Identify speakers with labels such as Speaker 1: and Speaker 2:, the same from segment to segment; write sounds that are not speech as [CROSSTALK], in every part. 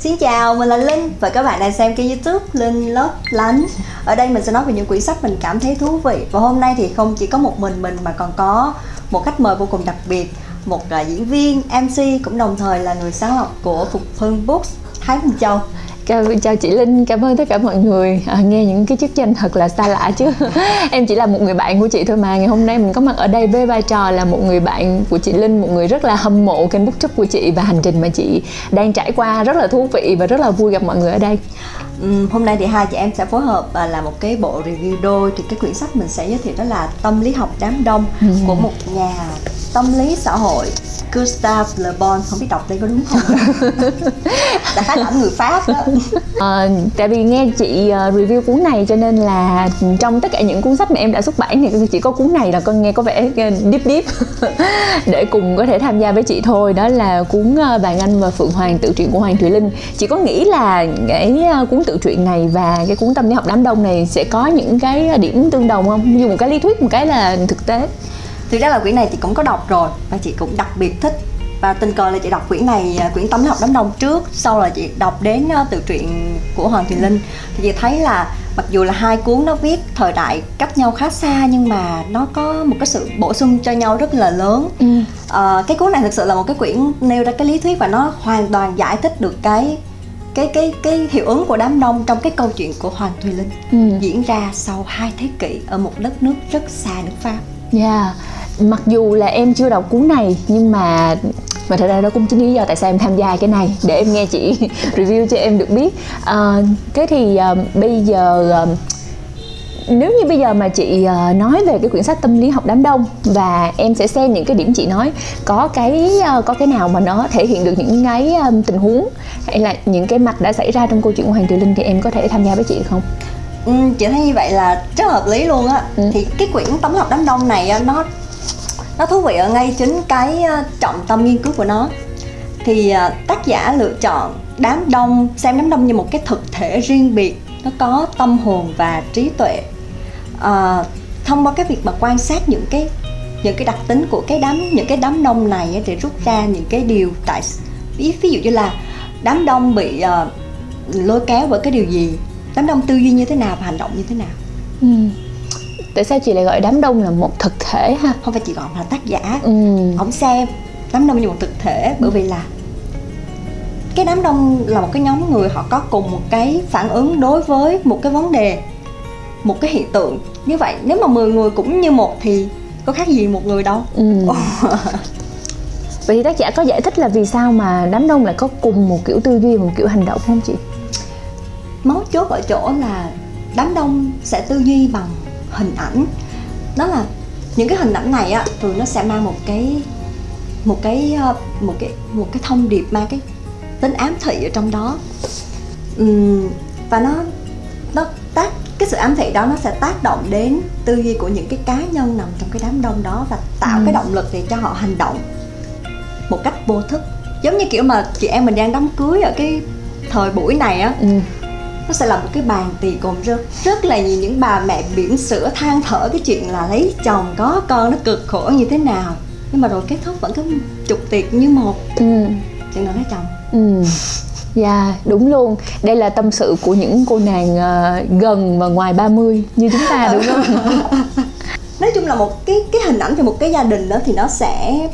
Speaker 1: Xin chào, mình là Linh và các bạn đang xem kênh youtube Linh Lớp Lánh. Ở đây mình sẽ nói về những quyển sách mình cảm thấy thú vị. Và hôm nay thì không chỉ có một mình mình mà còn có một khách mời vô cùng đặc biệt Một uh, diễn viên, MC cũng đồng thời là người sáng lập của Phục Hưng Books Thái Minh Châu.
Speaker 2: Chào, chào chị Linh, cảm ơn tất cả mọi người. À, Nghe những cái chức danh thật là xa lạ chứ. [LAUGHS] Em chỉ là một người bạn của chị thôi mà. Ngày hôm nay mình có mặt ở đây với vai trò là một người bạn của chị Linh Một người rất là hâm mộ kênh booktube của chị Và hành trình mà chị đang trải qua. Rất là thú vị Và rất là vui gặp mọi người ở đây.
Speaker 1: Hôm nay thì hai chị em sẽ phối hợp và làm một cái bộ review đôi. Thì cái quyển sách mình sẽ giới thiệu đó là tâm lý học đám đông ừ. của một nhà tâm lý xã hội Gustave Le Bon. Không biết đọc đây có đúng không? [LAUGHS] Đại khái là người Pháp đó.
Speaker 2: À, tại vì nghe chị uh, review cuốn này cho nên là trong tất cả những cuốn sách mà em đã xuất bản thì chỉ có cuốn này là con nghe có vẻ deep deep. [LAUGHS] Để cùng có thể tham gia với chị thôi. Đó là cuốn Vàng Anh và Phượng Hoàng tự truyện của Hoàng Thùy Linh. Chị có nghĩ là cái cuốn tự truyện này và cái cuốn tâm lý học đám đông này sẽ có những cái điểm tương đồng không? Như một cái lý thuyết một cái là thực tế.
Speaker 1: Thực ra là quyển này chị cũng có đọc rồi và chị cũng đặc biệt thích và tình cờ là chị đọc quyển này à, quyển tâm lý học đám đông trước sau là chị đọc đến à, tự truyện của hoàng thùy linh. Thì chị thấy là mặc dù là hai cuốn nó viết thời đại cách nhau khá xa nhưng mà nó có một cái sự bổ sung cho nhau rất là lớn. Ừ. à, cái cuốn này thực sự là một cái quyển nêu ra cái lý thuyết và nó hoàn toàn giải thích được cái cái cái cái hiệu ứng của đám đông trong cái câu chuyện của Hoàng Thùy Linh ừ. diễn ra sau hai thế kỷ ở một đất nước rất xa nước Pháp.
Speaker 2: Yeah mặc dù là em chưa đọc cuốn này nhưng mà mà thật ra đó cũng chính lý do tại sao em tham gia cái này để em nghe chị [LAUGHS] review cho em được biết à, thế thì à, bây giờ à, nếu như bây giờ mà chị nói về cái quyển sách tâm lý học đám đông và em sẽ xem những cái điểm chị nói có cái có cái nào mà nó thể hiện được những cái tình huống hay là những cái mặt đã xảy ra trong câu chuyện của Hoàng Thùy Linh thì em có thể tham gia với chị không?
Speaker 1: Ừ, chị thấy như vậy là rất hợp lý luôn á ừ. thì cái quyển tâm học đám đông này nó nó thú vị ở ngay chính cái ờ, trọng tâm nghiên cứu của nó thì ờ, tác giả lựa chọn đám đông xem đám đông như một cái thực thể riêng biệt nó có tâm hồn và trí tuệ. À, thông qua cái việc mà quan sát những cái những cái đặc tính của cái đám những cái đám đông này để rút ra những cái điều tại ví, ví dụ như là đám đông bị uh, lôi kéo bởi cái điều gì? Đám đông tư duy như thế nào và hành động như thế nào? Ừ.
Speaker 2: Tại sao chị lại gọi đám đông là một thực thể ha?
Speaker 1: Không phải chị gọi là tác giả. Ừ. ông xem đám đông như một thực thể bởi vì là cái đám đông là một cái nhóm người họ có cùng một cái phản ứng đối với một cái vấn đề một cái hiện tượng như vậy. Nếu mà 10 người cũng như một thì có khác gì một người đâu. Ừ. [LAUGHS]
Speaker 2: vậy thì tác giả có giải thích là vì sao mà đám đông lại có cùng một kiểu tư duy một kiểu hành động không chị?
Speaker 1: Mấu chốt ở chỗ là đám đông sẽ tư duy bằng hình ảnh. Đó là những cái hình ảnh này á thường nó sẽ mang một cái một cái ờ, một cái một cái thông điệp mang cái tính ám thị ở trong đó. Uhm, và nó nó tác cái sự ám thị đó nó sẽ tác động đến tư duy của những cái cá nhân nằm trong cái đám đông đó và tạo ừ. cái động lực để cho họ hành động một cách vô thức. Giống như kiểu mà chị em mình đang đám cưới ở cái thời buổi này á ừ. nó sẽ là một cái bàn tiệc gồm rất rất là nhiều những bà mẹ biển sữa than thở cái chuyện là lấy chồng có con nó cực khổ như thế nào. Nhưng mà rồi kết thúc vẫn cứ chục tiệc như một. Ừ. chừng nào lấy chồng ừ
Speaker 2: Dạ, yeah, đúng luôn. Đây là tâm sự của những cô nàng uh, gần và ngoài 30 như chúng ta đúng không? [LAUGHS]
Speaker 1: Nói chung là một cái cái hình ảnh về một cái gia đình đó thì nó sẽ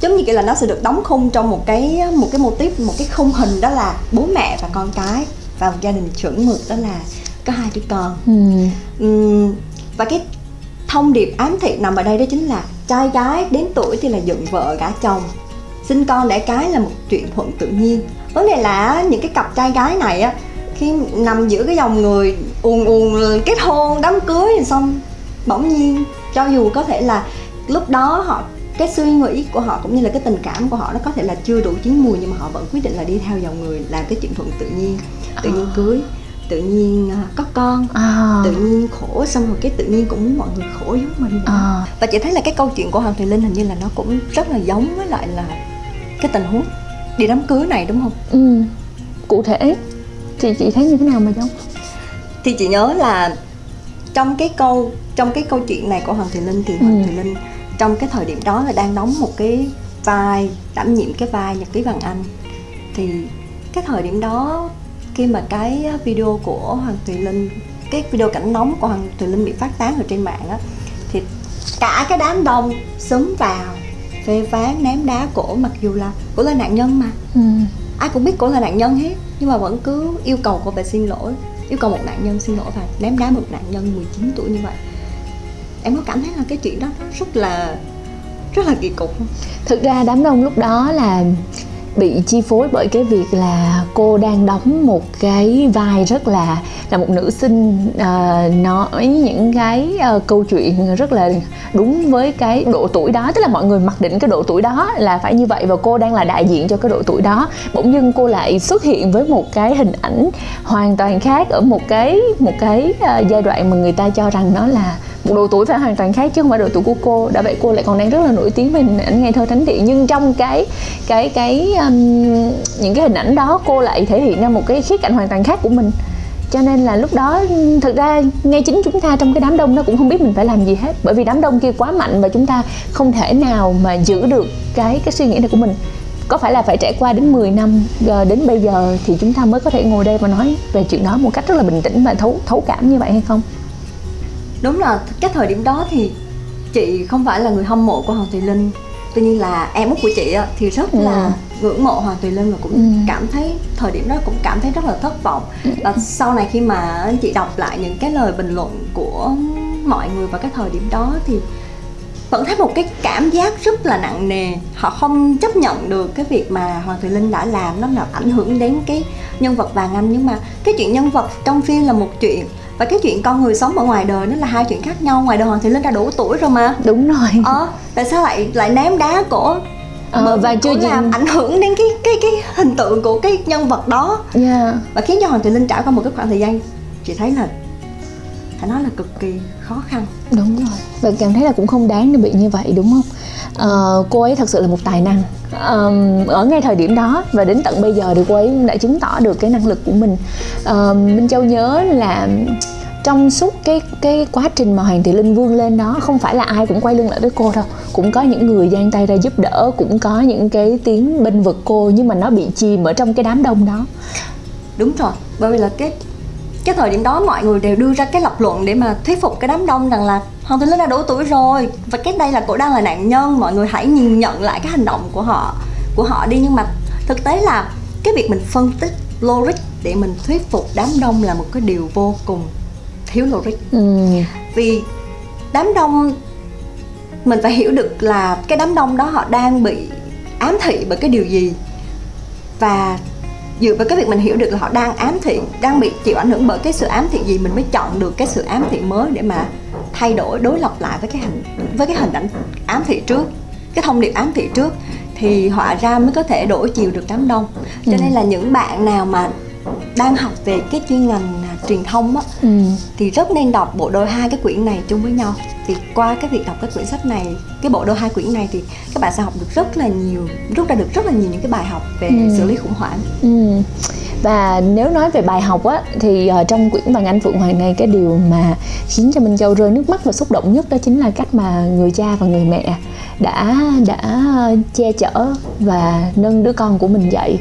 Speaker 1: giống như kiểu là nó sẽ được đóng khung trong một cái một cái mô típ một cái khung hình đó là bố mẹ và con cái và một gia đình chuẩn mực đó là có hai đứa con ừ. Uhm, và cái thông điệp ám thị nằm ở đây đó chính là trai gái đến tuổi thì là dựng vợ gả chồng sinh con đẻ cái là một chuyện thuận tự nhiên vấn đề là những cái cặp trai gái này á khi nằm giữa cái dòng người ùn ùn kết hôn đám cưới thì xong bỗng nhiên cho dù có thể là lúc đó họ cái suy nghĩ của họ cũng như là cái tình cảm của họ nó có thể là chưa đủ chín mùi nhưng mà họ vẫn quyết định là đi theo dòng người làm cái chuyện thuận tự nhiên tự nhiên à. cưới tự nhiên uh, có con à. tự nhiên khổ xong rồi cái tự nhiên cũng muốn mọi người khổ giống mình à. và chị thấy là cái câu chuyện của hoàng thùy linh hình như là nó cũng rất là giống với lại là cái tình huống đi đám cưới này đúng không? Ừ
Speaker 2: cụ thể thì chị thấy như thế nào mà giống
Speaker 1: thì chị nhớ là trong cái câu trong cái câu chuyện này của hoàng thùy linh thì hoàng ừ. thùy linh trong cái thời điểm đó là đang đóng một cái vai đảm nhiệm cái vai nhật ký vàng anh. Thì cái thời điểm đó khi mà cái video của hoàng thùy linh cái video cảnh nóng của hoàng thùy linh bị phát tán ở trên mạng á thì cả cái đám đông xúm vào phê phán ném đá cổ mặc dù là cổ là nạn nhân mà
Speaker 2: ừ.
Speaker 1: ai cũng biết cổ là nạn nhân hết nhưng mà vẫn cứ yêu cầu cô phải xin lỗi yêu cầu một nạn nhân xin lỗi và ném đá một nạn nhân 19 tuổi như vậy em có cảm thấy là cái chuyện đó rất là rất là kỳ cục không?
Speaker 2: thực ra đám đông lúc đó là bị chi phối bởi cái việc là cô đang đóng một cái vai rất là là một nữ sinh uh, nói những cái uh, câu chuyện rất là đúng với cái độ tuổi đó. Tức là mọi người mặc định cái độ tuổi đó là phải như vậy và cô đang là đại diện cho cái độ tuổi đó. Bỗng dưng cô lại xuất hiện với một cái hình ảnh hoàn toàn khác ở một cái một cái uh, giai đoạn mà người ta cho rằng nó là một độ tuổi phải hoàn toàn khác chứ không phải độ tuổi của cô. Đã vậy cô lại còn đang rất là nổi tiếng về hình ảnh ngày thơ thánh địa. Nhưng trong cái cái cái um, những cái hình ảnh đó cô lại thể hiện ra một cái khía cạnh hoàn toàn khác của mình. Cho nên là lúc đó thực ra ngay chính chúng ta trong cái đám đông nó cũng không biết mình phải làm gì hết. Bởi vì đám đông kia quá mạnh và chúng ta không thể nào mà giữ được cái cái suy nghĩ này của mình. Có phải là phải trải qua đến 10 năm ờ, đến bây giờ thì chúng ta mới có thể ngồi đây và nói về chuyện đó một cách rất là bình tĩnh và thấu thấu cảm như vậy hay không?
Speaker 1: Đúng là cái thời điểm đó thì chị không phải là người hâm mộ của hoàng thùy linh tuy nhiên là em út của chị thì rất ừ. là ngưỡng mộ hoàng thùy linh và cũng ừ. cảm thấy thời điểm đó cũng cảm thấy rất là thất vọng ừ. và sau này khi mà chị đọc lại những cái lời bình luận của mọi người vào cái thời điểm đó thì vẫn thấy một cái cảm giác rất là nặng nề họ không chấp nhận được cái việc mà hoàng thùy linh đã làm nó làm ảnh hưởng đến cái nhân vật vàng anh nhưng mà cái chuyện nhân vật trong phim là một chuyện và cái chuyện con người sống ở ngoài đời nó là hai chuyện khác nhau ngoài đời hoàng thị linh đã đủ tuổi rồi mà.
Speaker 2: Đúng rồi.
Speaker 1: Ờ tại sao lại lại ném đá cổ?
Speaker 2: Ờ, và chưa
Speaker 1: gì làm ảnh hưởng đến cái cái cái hình tượng của cái nhân vật đó.
Speaker 2: Yeah.
Speaker 1: và khiến cho hoàng thị linh trải qua một cái khoảng thời gian chị thấy là phải nói là cực kỳ khó khăn.
Speaker 2: Đúng rồi. Và cảm thấy là cũng không đáng để bị như vậy đúng không uh, cô ấy thật sự là một tài năng. Um, ở ngay thời điểm đó và đến tận bây giờ thì cô ấy đã chứng tỏ được cái năng lực của mình. Um, minh châu nhớ là trong suốt cái cái quá trình mà hoàng thị linh vươn lên đó không phải là ai cũng quay lưng lại với cô đâu. Cũng có những người giang tay ra giúp đỡ cũng có những cái tiếng bên vực cô nhưng mà nó bị chìm ở trong cái đám đông đó.
Speaker 1: Đúng rồi bởi vì là cái cái thời điểm đó mọi người đều đưa ra cái lập luận để mà thuyết phục cái đám đông rằng là Hoàng Thùy Linh đã đủ tuổi rồi và cái đây là cô đang là nạn nhân. Mọi người hãy nhìn nhận lại cái hành động của họ của họ đi. Nhưng mà thực tế là cái việc mình phân tích logic để mình thuyết phục đám đông là một cái điều vô cùng thiếu logic ừ. vì đám đông mình phải hiểu được là cái đám đông đó họ đang bị ám thị bởi cái điều gì. Và dựa vào cái việc mình hiểu được là họ đang ám thị đang bị chịu ảnh hưởng bởi cái sự ám thị gì mình mới chọn được cái sự ám thị mới để mà thay đổi đối lập lại với cái hình với cái hình ảnh ám thị trước cái thông điệp ám thị trước thì họa ra mới có thể đổi chiều được đám đông cho ừ. nên là những bạn nào mà đang học về cái chuyên ngành à, truyền thông á ừ. thì rất nên đọc bộ đôi hai cái quyển này chung với nhau thì qua cái việc đọc cái quyển sách này cái bộ đôi hai quyển này thì các bạn sẽ học được rất là nhiều rút ra được rất là nhiều những cái bài học về ừ. xử lý khủng hoảng
Speaker 2: ừ và nếu nói về bài học á thì uh, trong quyển bằng anh phượng hoàng này cái điều mà khiến cho minh châu rơi nước mắt và xúc động nhất đó chính là cách mà người cha và người mẹ đã đã che chở và nâng đứa con của mình dậy.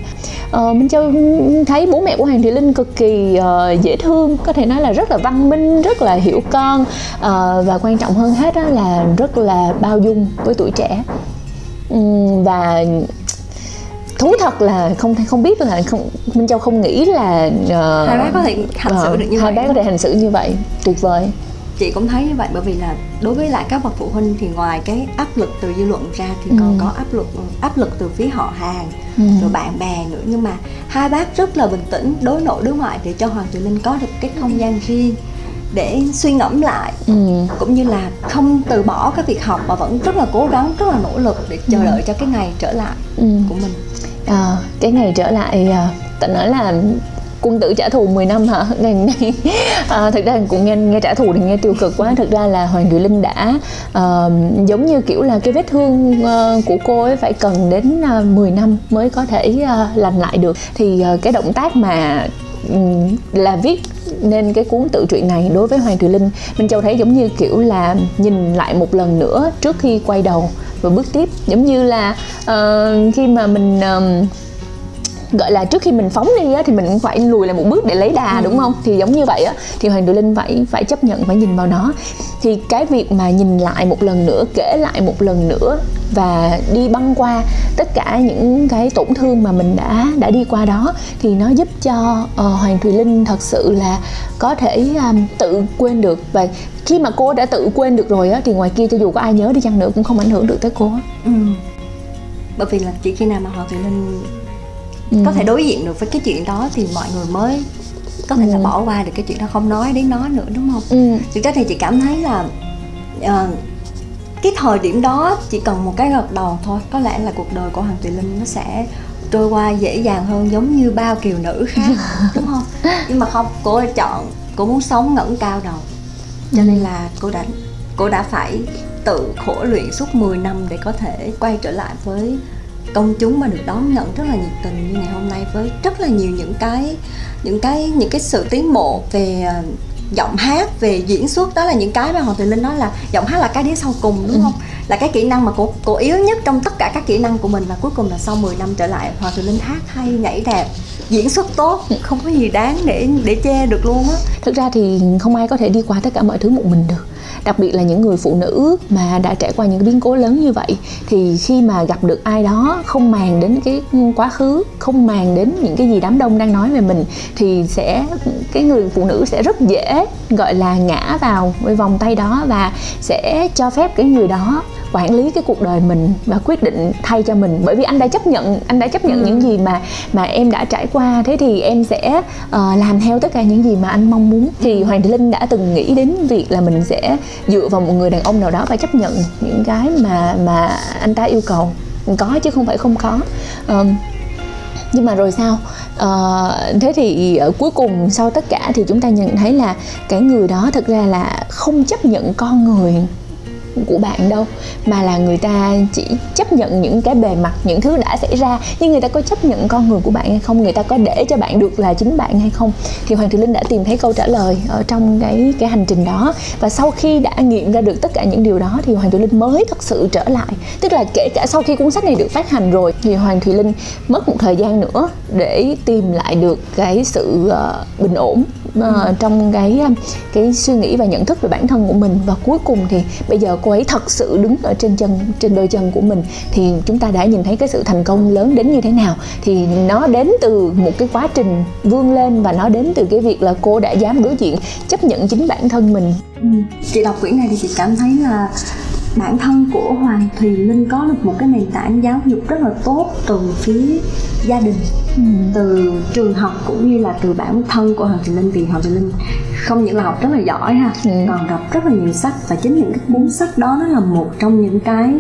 Speaker 2: Uh, minh châu thấy bố mẹ của hoàng thị linh cực kỳ uh, dễ thương có thể nói là rất là văn minh rất là hiểu con uh, và quan trọng hơn hết đó là rất là bao dung với tuổi trẻ. Um, và thú thật là không không biết là không minh châu không nghĩ là
Speaker 1: uh, hai bác có thể hành xử uh, được như
Speaker 2: hai vậy hai bác có thể hành xử như vậy tuyệt vời
Speaker 1: chị cũng thấy như vậy bởi vì là đối với lại các bậc phụ huynh thì ngoài cái áp lực từ dư luận ra thì ừ. còn có áp lực áp lực từ phía họ hàng ừ. rồi bạn bè nữa nhưng mà hai bác rất là bình tĩnh đối nội đối ngoại để cho hoàng tử linh có được cái không gian riêng để suy ngẫm lại ừ. cũng như là không từ bỏ cái việc học mà vẫn rất là cố gắng rất là nỗ lực để chờ ừ. đợi cho cái ngày trở lại ừ. của mình
Speaker 2: à, cái ngày trở lại ờ, à, tận nói là quân tử trả thù 10 năm hả? [LAUGHS] Ngày nay à, thực ra cũng nghe nghe trả thù thì nghe tiêu cực quá. Thực ra là hoàng thùy linh đã uh, giống như kiểu là cái vết thương uh, của cô ấy phải cần đến uh, 10 năm mới có thể uh, lành lại được. Thì uh, cái động tác mà um, là viết nên cái cuốn tự truyện này đối với Hoàng Thùy Linh Minh Châu thấy giống như kiểu là nhìn lại một lần nữa trước khi quay đầu và bước tiếp. Giống như là uh, khi mà mình uh, gọi là trước khi mình phóng đi á, thì mình cũng phải lùi lại một bước để lấy đà ừ. đúng không? Thì giống như vậy á thì hoàng tử linh phải phải chấp nhận phải nhìn vào nó. Thì cái việc mà nhìn lại một lần nữa kể lại một lần nữa và đi băng qua tất cả những cái tổn thương mà mình đã đã đi qua đó thì nó giúp cho uh, hoàng thùy linh thật sự là có thể um, tự quên được và khi mà cô đã tự quên được rồi á thì ngoài kia cho dù có ai nhớ đi chăng nữa cũng không ảnh hưởng được tới cô á ừ.
Speaker 1: bởi vì là chỉ khi nào mà hoàng thùy linh ừ. có thể đối diện được với cái chuyện đó thì mọi người mới có thể ừ. là bỏ qua được cái chuyện đó không nói đến nó nữa đúng không ừ. thực ra thì chị cảm thấy là uh, cái thời điểm đó chỉ cần một cái gật đầu thôi có lẽ là cuộc đời của hoàng tùy linh nó sẽ trôi qua dễ dàng hơn giống như bao kiều nữ khác [LAUGHS] đúng không? Nhưng mà không cô chọn cô muốn sống ngẩng cao đầu. Cho nên là cô đã cô đã phải tự khổ luyện suốt 10 năm để có thể quay trở lại với công chúng mà được đón nhận rất là nhiệt tình như ngày hôm nay với rất là nhiều những cái những cái những cái sự tiến bộ về ờ, giọng hát về diễn xuất đó là những cái mà hoàng thùy linh nói là giọng hát là cái đĩa sau cùng đúng ừ. không là cái kỹ năng mà cô cô yếu nhất trong tất cả các kỹ năng của mình và cuối cùng là sau 10 năm trở lại hoàng thùy linh hát hay nhảy đẹp diễn xuất tốt, không có gì đáng để để che được luôn á.
Speaker 2: Thực ra thì không ai có thể đi qua tất cả mọi thứ một mình được. Đặc biệt là những người phụ nữ mà đã trải qua những biến cố lớn như vậy, thì khi mà gặp được ai đó không màng đến cái quá khứ, không màng đến những cái gì đám đông đang nói về mình, thì sẽ, cái người phụ nữ sẽ rất dễ, gọi là, ngã vào với vòng tay đó và sẽ cho phép cái người đó quản lý cái cuộc đời mình và quyết định thay cho mình. Bởi vì anh đã chấp nhận anh đã chấp nhận ừ. những gì mà mà em đã trải qua. Thế thì em sẽ uh, làm theo tất cả những gì mà anh mong muốn. Thì hoàng thị linh đã từng nghĩ đến việc là mình sẽ dựa vào một người đàn ông nào đó và chấp nhận những cái mà mà anh ta yêu cầu. Có chứ không phải không có. Um, nhưng mà rồi sao? Uh, thế thì uh, cuối cùng sau tất cả thì chúng ta nhận thấy là cái người đó thực ra là không chấp nhận con người của bạn đâu mà là người ta chỉ chấp nhận những cái bề mặt những thứ đã xảy ra nhưng người ta có chấp nhận con người của bạn hay không? Người ta có để cho bạn được là chính bạn hay không? Thì hoàng thị linh đã tìm thấy câu trả lời ở trong cái cái hành trình đó. Và sau khi đã nghiệm ra được tất cả những điều đó thì hoàng thị linh mới thật sự trở lại. Tức là kể cả sau khi cuốn sách này được phát hành rồi thì hoàng thị linh mất một thời gian nữa để tìm lại được cái sự uh, bình ổn uh, trong cái um, cái suy nghĩ và nhận thức về bản thân của mình và cuối cùng thì bây giờ cô ấy thật sự đứng ở trên chân trên đôi chân của mình thì chúng ta đã nhìn thấy cái sự thành công lớn đến như thế nào thì nó đến từ một cái quá trình vươn lên và nó đến từ cái việc là cô đã dám đối diện chấp nhận chính bản thân mình
Speaker 1: ừ. chị đọc quyển này thì chị cảm thấy là bản thân của Hoàng Thùy Linh có được một cái nền tảng giáo dục rất là tốt từ phía gia đình ừ. từ trường học cũng như là từ bản thân của Hoàng Thùy Linh vì Hoàng Thùy Linh không những là học rất là giỏi ha ừ. còn đọc rất là nhiều sách và chính những cái cuốn sách đó nó là một trong những cái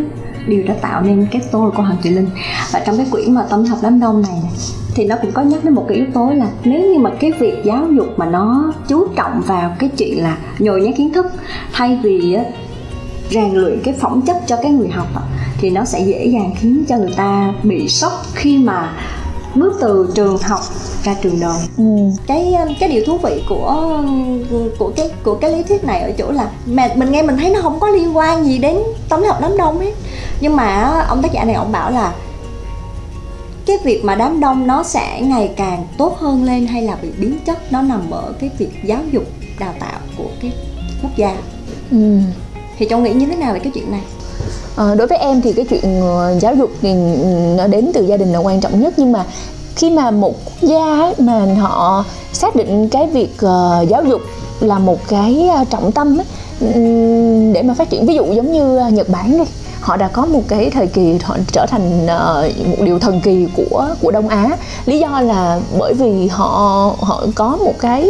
Speaker 1: điều đã tạo nên cái tôi của Hoàng Thùy Linh và trong cái quyển mà tâm học đám đông này, này thì nó cũng có nhắc đến một cái yếu tố là nếu như mà cái việc giáo dục mà nó chú trọng vào cái chuyện là nhồi nhét kiến thức thay vì rèn luyện cái phẩm chất cho cái người học thì nó sẽ dễ dàng khiến cho người ta bị sốc khi mà bước từ trường học ra trường đời ừ. cái cái điều thú vị của của cái của cái lý thuyết này ở chỗ là mà mình nghe mình thấy nó không có liên quan gì đến lý học đám đông ấy nhưng mà ông tác giả này ông bảo là cái việc mà đám đông nó sẽ ngày càng tốt hơn lên hay là bị biến chất nó nằm ở cái việc giáo dục đào tạo của cái quốc gia. Ừ thì cháu nghĩ như thế nào về cái chuyện này?
Speaker 2: À, đối với em thì cái chuyện ờ, giáo dục thì ừ, nó đến từ gia đình là quan trọng nhất. Nhưng mà khi mà một quốc gia ấy, mà họ xác định cái việc uh, giáo dục là một cái trọng tâm ấy, ừ, để mà phát triển. Ví dụ giống như Nhật Bản đi họ đã có một cái thời kỳ họ trở thành một điều thần kỳ của của Đông Á. Lý do là bởi vì họ họ có một cái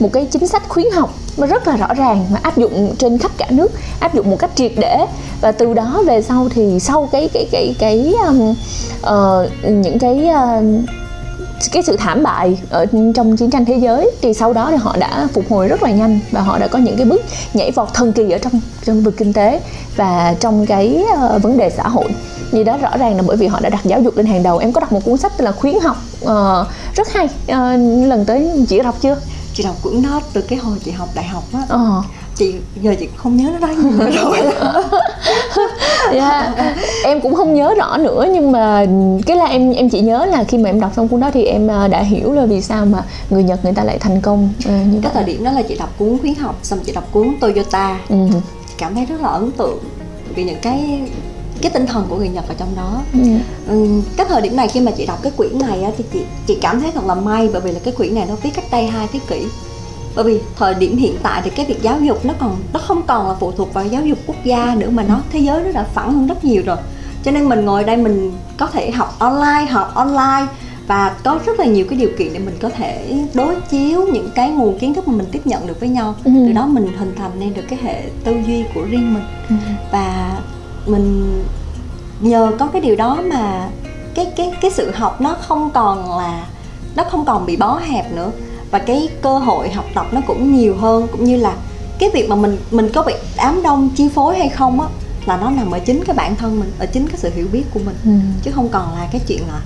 Speaker 2: một cái chính sách khuyến học mà rất là rõ ràng mà áp dụng trên khắp cả nước áp dụng một cách triệt để. Và từ đó về sau thì sau cái cái cái cái um, uh, những cái uh, cái sự thảm bại ở trong chiến tranh thế giới thì sau đó thì họ đã phục hồi rất là nhanh và họ đã có những cái bước nhảy vọt thần kỳ ở trong trong vực kinh tế và trong cái uh, vấn đề xã hội. Vì đó rõ ràng là bởi vì họ đã đặt giáo dục lên hàng đầu. Em có đọc một cuốn sách tên là khuyến học uh, rất hay. Uh, lần tới chị đọc chưa?
Speaker 1: Chị đọc cuốn đó từ cái hồi chị học đại học á ờ. chị giờ chị không nhớ nó nói gì nữa rồi
Speaker 2: yeah. em cũng không nhớ rõ nữa nhưng mà cái là em em chỉ nhớ là khi mà em đọc xong cuốn đó thì em à, đã hiểu là vì sao mà người Nhật người ta lại thành công uh, như
Speaker 1: cái thời điểm đó là chị đọc cuốn khuyến học xong chị đọc cuốn Toyota ừ. cảm thấy rất là ấn tượng vì những cái cái tinh thần của người Nhật ở trong đó ừ. Ừ, cái thời điểm này khi mà chị đọc cái quyển này á, thì chị chị cảm thấy thật là may bởi vì là cái quyển này nó viết cách đây hai thế kỷ bởi vì thời điểm hiện tại thì cái việc giáo dục nó còn nó không còn là phụ thuộc vào giáo dục quốc gia nữa mà nó thế giới nó đã phẳng hơn rất nhiều rồi cho nên mình ngồi đây mình có thể học online học online và có rất là nhiều cái điều kiện để mình có thể đối chiếu những cái nguồn kiến thức mà mình tiếp nhận được với nhau ừ. từ đó mình hình thành nên được cái hệ tư duy của riêng mình ừ. và mình nhờ có cái điều đó mà cái cái cái sự học nó không còn là nó không còn bị bó hẹp nữa và cái cơ hội học tập nó cũng nhiều hơn cũng như là cái việc mà mình mình có bị đám đông chi phối hay không á là nó nằm ở chính cái bản thân mình ở chính cái sự hiểu biết của mình ừ. chứ không còn là cái chuyện là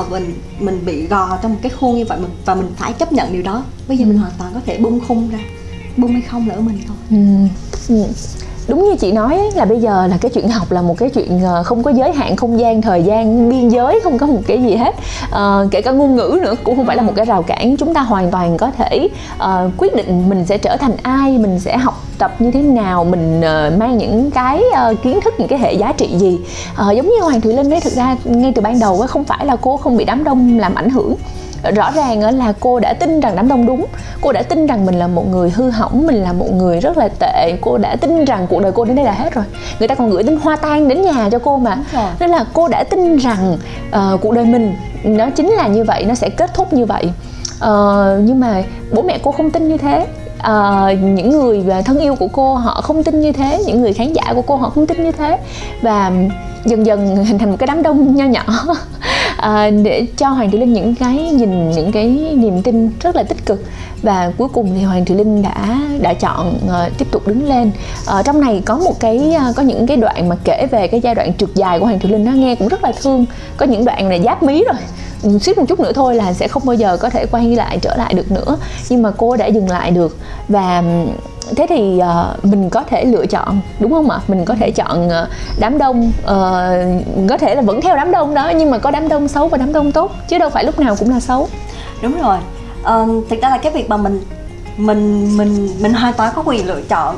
Speaker 1: uh, mình mình bị gò trong một cái khuôn như vậy mình và mình phải chấp nhận điều đó bây giờ ừ. mình hoàn toàn có thể bung khung ra bung hay không là ở mình thôi ừ.
Speaker 2: Ừ đúng như chị nói là bây giờ là cái chuyện học là một cái chuyện ờ, không có giới hạn không gian thời gian biên giới không có một cái gì hết. À, kể cả ngôn ngữ nữa cũng không phải là một cái rào cản. Chúng ta hoàn toàn có thể uh, quyết định mình sẽ trở thành ai mình sẽ học tập như thế nào mình uh, mang những cái uh, kiến thức những cái hệ giá trị gì. Uh, giống như hoàng thùy linh ấy thực ra ngay từ ban đầu không phải là cô không bị đám đông làm ảnh hưởng rõ ràng là cô đã tin rằng đám đông đúng. Cô đã tin rằng mình là một người hư hỏng mình là một người rất là tệ. Cô đã tin rằng cuộc đời cô đến đây là hết rồi. Người ta còn gửi tin hoa tan đến nhà cho cô mà. Nên là cô đã tin rằng uh, cuộc đời mình nó chính là như vậy nó sẽ kết thúc như vậy. Uh, nhưng mà bố mẹ cô không tin như thế. Uh, những người thân yêu của cô họ không tin như thế. Những người khán giả của cô họ không tin như thế. Và dần dần hình thành một cái đám đông nho nhỏ [LAUGHS] à, để cho hoàng thị linh những cái nhìn những cái niềm tin rất là tích cực. Và cuối cùng thì hoàng thị linh đã đã chọn uh, tiếp tục đứng lên. Uh, trong này có một cái uh, có những cái đoạn mà kể về cái giai đoạn trượt dài của hoàng thị linh nó nghe cũng rất là thương. Có những đoạn này giáp mí rồi. Ừ, Suýt một chút nữa thôi là sẽ không bao giờ có thể quay lại trở lại được nữa. Nhưng mà cô đã dừng lại được. Và thế thì uh, mình có thể lựa chọn đúng không ạ? Mình có thể chọn uh, đám đông uh, có thể là vẫn theo đám đông đó nhưng mà có đám đông xấu và đám đông tốt chứ đâu phải lúc nào cũng là xấu.
Speaker 1: Đúng rồi. Uh, thực ra là cái việc mà mình mình mình mình hoàn toàn có quyền lựa chọn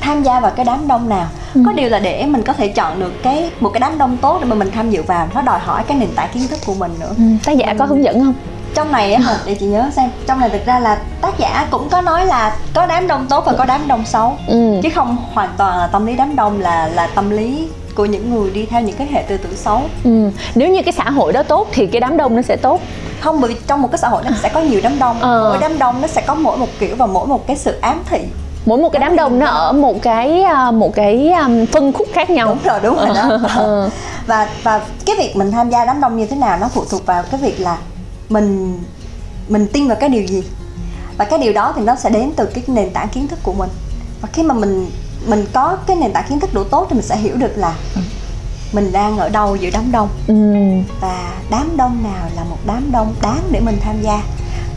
Speaker 1: tham gia vào cái đám đông nào. Ừ. có điều là để mình có thể chọn được cái một cái đám đông tốt để mà mình tham dự vào nó đòi hỏi cái nền tảng kiến thức của mình nữa. Ừ.
Speaker 2: tác giả mình... có hướng dẫn không
Speaker 1: trong này á để chị nhớ xem trong này thực ra là tác giả cũng có nói là có đám đông tốt và có đám đông xấu ừ. chứ không hoàn toàn là tâm lý đám đông là là tâm lý của những người đi theo những cái hệ tư tưởng xấu
Speaker 2: ừ. nếu như cái xã hội đó tốt thì cái đám đông nó sẽ tốt
Speaker 1: không bởi vì trong một cái xã hội nó sẽ có nhiều đám đông ờ. mỗi đám đông nó sẽ có mỗi một kiểu và mỗi một cái sự ám thị
Speaker 2: mỗi một cái đám đông nó ở một cái à, một cái um, phân khúc khác nhau
Speaker 1: đúng rồi đúng rồi đó [LAUGHS] ờ. và và cái việc mình tham gia đám đông như thế nào nó phụ thuộc vào cái việc là mình mình tin vào cái điều gì và cái điều đó thì nó sẽ đến từ cái nền tảng kiến thức của mình và khi mà mình mình có cái nền tảng kiến thức đủ tốt thì mình sẽ hiểu được là mình đang ở đâu giữa đám đông ừ. và đám đông nào là một đám đông đáng để mình tham gia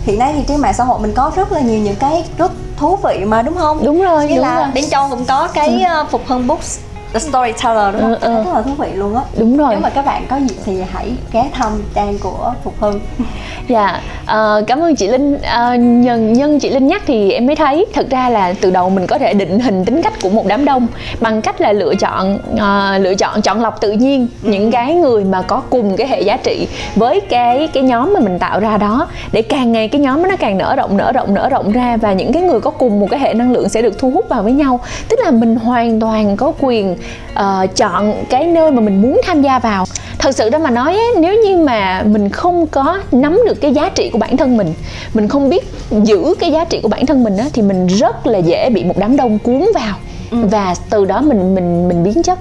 Speaker 1: hiện nay thì trên mạng xã hội mình có rất là nhiều những cái group thú vị mà đúng không
Speaker 2: đúng rồi
Speaker 1: như
Speaker 2: đúng
Speaker 1: là
Speaker 2: rồi.
Speaker 1: bên trong cũng có cái ừ. Ờ, phục hưng books The Storyteller đúng không? Ừ, ừ. Rất là thú vị luôn á
Speaker 2: Đúng rồi
Speaker 1: Nếu mà các bạn có dịp thì hãy ghé thăm trang của Phục Hưng [LAUGHS]
Speaker 2: Dạ, uh, cảm ơn chị Linh uh, nhân, nhân chị Linh nhắc thì em mới thấy Thật ra là từ đầu mình có thể định hình tính cách của một đám đông Bằng cách là lựa chọn uh, lựa chọn chọn lọc tự nhiên ừ. Những cái người mà có cùng cái hệ giá trị Với cái cái nhóm mà mình tạo ra đó Để càng ngày cái nhóm nó càng nở rộng, nở rộng, nở rộng ra Và những cái người có cùng một cái hệ năng lượng sẽ được thu hút vào với nhau Tức là mình hoàn toàn có quyền uh, chọn cái nơi mà mình muốn tham gia vào. Thật sự đó mà nói nếu như mà mình không có nắm được cái giá trị của bản thân mình mình không biết giữ cái giá trị của bản thân mình á, thì mình rất là dễ bị một đám đông cuốn vào. Ừ. và từ đó mình mình mình biến chất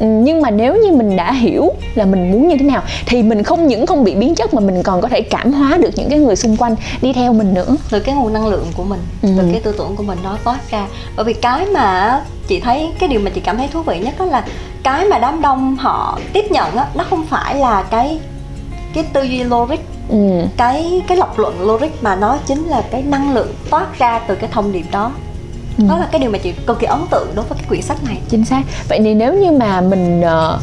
Speaker 2: nhưng mà nếu như mình đã hiểu là mình muốn như thế nào thì mình không những không bị biến chất mà mình còn có thể cảm hóa được những cái người xung quanh đi theo mình nữa
Speaker 1: từ cái nguồn năng lượng của mình ừ. từ cái tư tưởng của mình đó toát ra bởi vì cái mà chị thấy cái điều mà chị cảm thấy thú vị nhất đó là cái mà đám đông họ tiếp nhận á nó không phải là cái cái tư duy logic ừ. cái cái lập luận logic mà nó chính là cái năng lượng toát ra từ cái thông điệp đó ừ. đó là cái điều mà chị cực kỳ ấn tượng đối với cái quyển sách này
Speaker 2: chính xác vậy thì nếu như mà mình uh,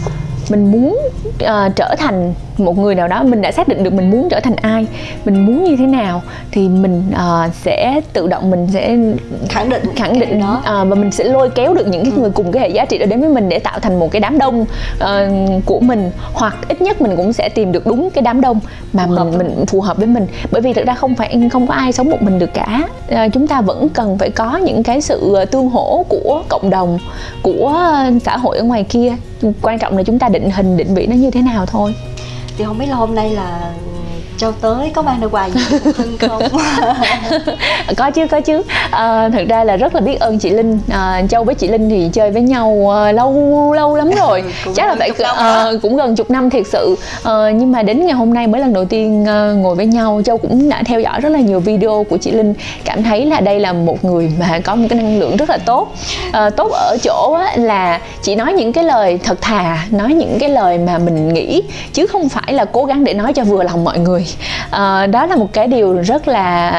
Speaker 2: mình muốn uh, trở thành một người nào đó mình đã xác định được mình muốn trở thành ai mình muốn như thế nào thì mình uh, sẽ tự động mình sẽ
Speaker 1: khẳng định
Speaker 2: khẳng định
Speaker 1: đó.
Speaker 2: uh, và mình sẽ lôi kéo được những cái ừ. người cùng cái hệ giá trị đó đến với mình để tạo thành một cái đám đông uh, của mình. Hoặc ít nhất mình cũng sẽ tìm được đúng cái đám đông mà phù mình mình phù hợp với mình. Bởi vì thực ra không phải không có ai sống một mình được cả. Uh, chúng ta vẫn cần phải có những cái sự tương hỗ của cộng đồng của xã hội ở ngoài kia. Quan trọng là chúng ta định hình, định vị nó như thế nào thôi.
Speaker 1: Thì không biết là hôm nay là Châu tới có mang được quà gì không? [LAUGHS]
Speaker 2: có chứ có chứ. À, thực ra là rất là biết ơn chị Linh. À, Châu với chị Linh thì chơi với nhau à, lâu lâu lắm [LAUGHS] rồi. Chắc là phải à, cũng gần chục năm thiệt sự. À, nhưng mà đến ngày hôm nay mới lần đầu tiên à, ngồi với nhau Châu cũng đã theo dõi rất là nhiều video của chị Linh. Cảm thấy là đây là một người mà có một cái năng lượng rất là tốt. À, tốt ở chỗ á, là chị nói những cái lời thật thà nói những cái lời mà mình nghĩ chứ không phải là cố gắng để nói cho vừa lòng mọi người à, đó là một cái điều rất là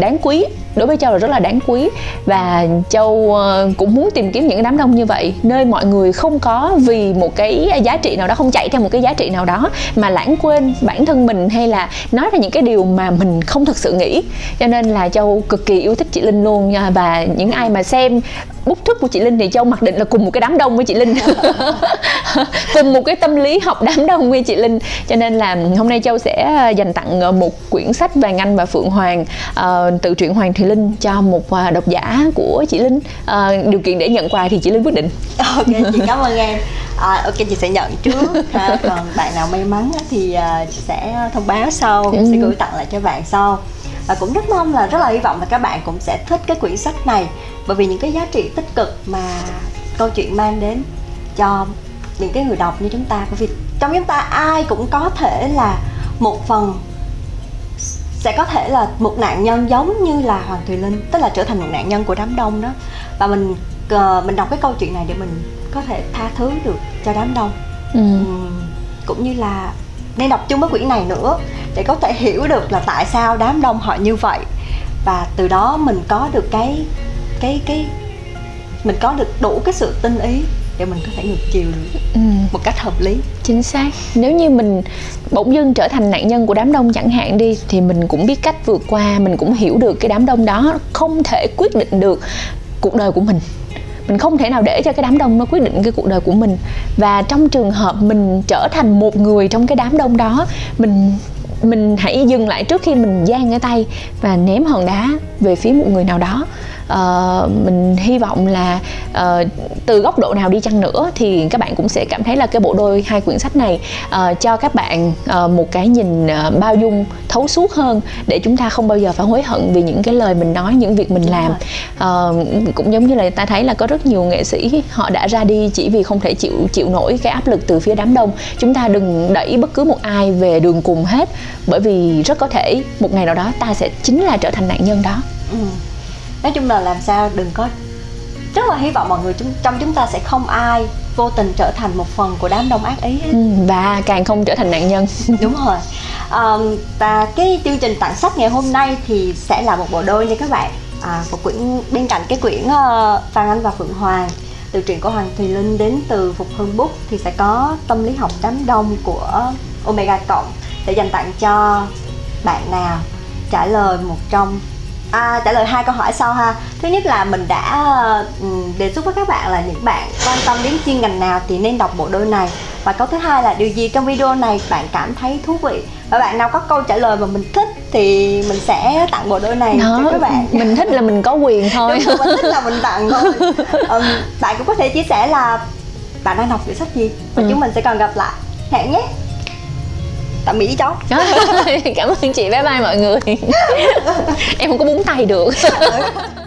Speaker 2: đáng quý đối với châu là rất là đáng quý. Và châu ờ, cũng muốn tìm kiếm những đám đông như vậy nơi mọi người không có vì một cái giá trị nào đó không chạy theo một cái giá trị nào đó mà lãng quên bản thân mình hay là nói ra những cái điều mà mình không thực sự nghĩ. Cho nên là châu cực kỳ yêu thích chị linh luôn nha và những ai mà xem bút thức của chị Linh thì Châu mặc định là cùng một cái đám đông với chị Linh. [LAUGHS] Cùng một cái tâm lý học đám đông với chị Linh. Cho nên là hôm nay Châu sẽ dành tặng một quyển sách Vàng Anh và Phượng Hoàng uh, từ truyện Hoàng Thùy Linh cho một độc giả của chị Linh. Uh, điều kiện để nhận quà thì chị Linh quyết định.
Speaker 1: Ok chị cảm ơn em. À, ok chị sẽ nhận trước. Ha. [LAUGHS] còn bạn nào may mắn thì chị sẽ thông báo sau. Ừ. sẽ gửi tặng lại cho bạn sau và cũng rất mong là rất là hy vọng là các bạn cũng sẽ thích cái quyển sách này. Bởi vì những cái giá trị tích cực mà câu chuyện mang đến cho những cái người đọc như chúng ta. Bởi vì trong chúng ta ai cũng có thể là một phần sẽ có thể là một nạn nhân giống như là hoàng thùy linh tức là trở thành một nạn nhân của đám đông đó. Và mình uh, mình đọc cái câu chuyện này để mình có thể tha thứ được cho đám đông. Ừ. cũng như là nên đọc chung với quyển này nữa để có thể hiểu được là tại sao đám đông họ như vậy. Và từ đó mình có được cái cái cái mình có được đủ cái sự tinh ý để mình có thể ngược chiều được ừ. một cách hợp lý.
Speaker 2: Chính xác. Nếu như mình bỗng dưng trở thành nạn nhân của đám đông chẳng hạn đi thì mình cũng biết cách vượt qua mình cũng hiểu được cái đám đông đó không thể quyết định được cuộc đời của mình mình không thể nào để cho cái đám đông nó quyết định cái cuộc đời của mình. Và trong trường hợp mình trở thành một người trong cái đám đông đó, mình mình hãy dừng lại trước khi mình giang cái tay và ném hòn đá về phía một người nào đó uh, mình hy vọng là uh, từ góc độ nào đi chăng nữa thì các bạn cũng sẽ cảm thấy là cái bộ đôi hai quyển sách này uh, cho các bạn uh, một cái nhìn uh, bao dung thấu suốt hơn để chúng ta không bao giờ phải hối hận vì những cái lời mình nói những việc mình làm. uh, cũng giống như là ta thấy là có rất nhiều nghệ sĩ họ đã ra đi chỉ vì không thể chịu chịu nổi cái áp lực từ phía đám đông. Chúng ta đừng đẩy bất cứ một ai về đường cùng hết bởi vì rất có thể một ngày nào đó ta sẽ chính là trở thành nạn nhân đó. Ừ
Speaker 1: nói chung là làm sao đừng có rất là hy vọng mọi người chúng, trong chúng ta sẽ không ai vô tình trở thành một phần của đám đông ác ý hết.
Speaker 2: Ừ, và càng không trở thành nạn nhân. [LAUGHS]
Speaker 1: Đúng rồi. Um, và cái chương trình tặng sách ngày hôm nay thì sẽ là một bộ đôi nha các bạn. À, một quyển bên cạnh cái quyển uh, Phan Anh và Phượng Hoàng từ truyện của Hoàng Thùy Linh đến từ Phục Hưng Bút thì sẽ có tâm lý học đám đông của Omega Cộng sẽ dành tặng cho bạn nào trả lời một trong À, trả lời hai câu hỏi sau ha. Thứ nhất là mình đã um, đề xuất với các bạn là những bạn quan tâm đến chuyên ngành nào thì nên đọc bộ đôi này. Và câu thứ hai là điều gì trong video này bạn cảm thấy thú vị? Và bạn nào có câu trả lời mà mình thích thì mình sẽ tặng bộ đôi này Đó, cho các bạn
Speaker 2: Mình thích là mình có quyền thôi.
Speaker 1: Đúng mình thích là mình tặng thôi. [LAUGHS] Um, Bạn cũng có thể chia sẻ là bạn đang đọc quyển sách gì? Và ừ. chúng mình sẽ còn gặp lại. Hẹn nhé tạm biệt cháu.
Speaker 2: Cảm ơn chị bye bye mọi người. [LAUGHS] Em không có búng tay được [LAUGHS]